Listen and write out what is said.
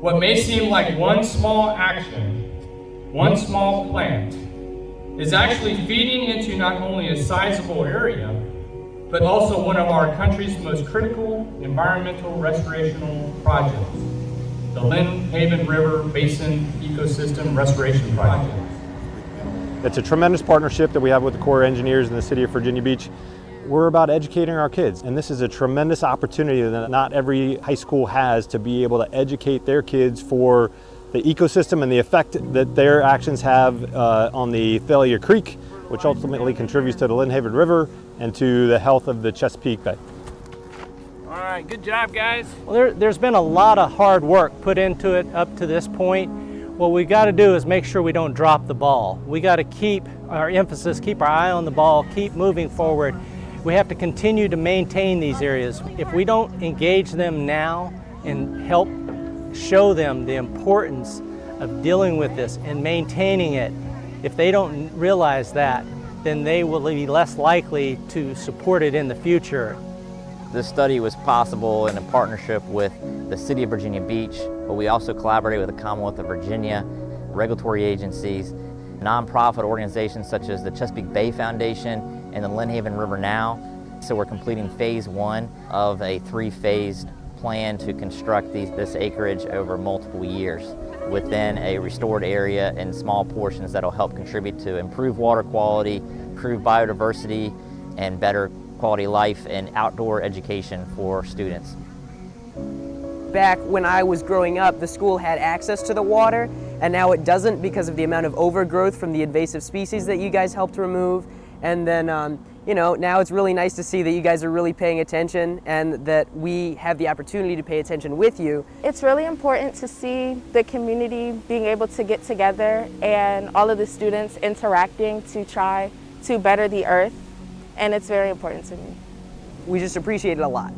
What may seem like one small action, one small plant, is actually feeding into not only a sizable area, but also one of our country's most critical environmental restorational projects, the Lynnhaven River Basin Ecosystem Restoration Project. It's a tremendous partnership that we have with the Corps of Engineers in the city of Virginia Beach. We're about educating our kids, and this is a tremendous opportunity that not every high school has to be able to educate their kids for the ecosystem and the effect that their actions have uh, on the Thalia Creek, which ultimately contributes to the Lynnhaven River and to the health of the Chesapeake Bay. All right, good job, guys. Well, there, there's been a lot of hard work put into it up to this point. What we got to do is make sure we don't drop the ball. We got to keep our emphasis, keep our eye on the ball, keep moving forward. We have to continue to maintain these areas. If we don't engage them now and help show them the importance of dealing with this and maintaining it, if they don't realize that, then they will be less likely to support it in the future. This study was possible in a partnership with the City of Virginia Beach, but we also collaborated with the Commonwealth of Virginia, regulatory agencies, nonprofit organizations such as the Chesapeake Bay Foundation and the Lynnhaven River Now. So we're completing phase one of a three-phased plan to construct these, this acreage over multiple years within a restored area in small portions that'll help contribute to improve water quality, improve biodiversity, and better quality life and outdoor education for students. Back when I was growing up, the school had access to the water, and now it doesn't because of the amount of overgrowth from the invasive species that you guys helped remove. And then, um, you know, now it's really nice to see that you guys are really paying attention and that we have the opportunity to pay attention with you. It's really important to see the community being able to get together and all of the students interacting to try to better the earth, and it's very important to me. We just appreciate it a lot.